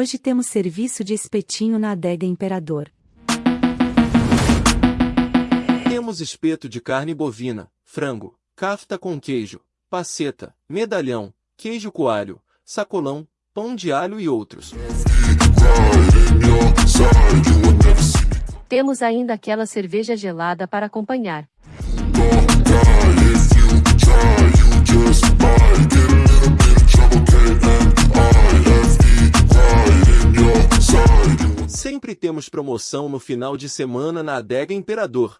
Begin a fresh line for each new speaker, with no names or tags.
Hoje temos serviço de espetinho na adega Imperador.
Temos espeto de carne bovina, frango, cafta com queijo, paceta, medalhão, queijo coalho, sacolão, pão de alho e outros.
Temos ainda aquela cerveja gelada para acompanhar.
Sempre temos promoção no final de semana na Adega Imperador.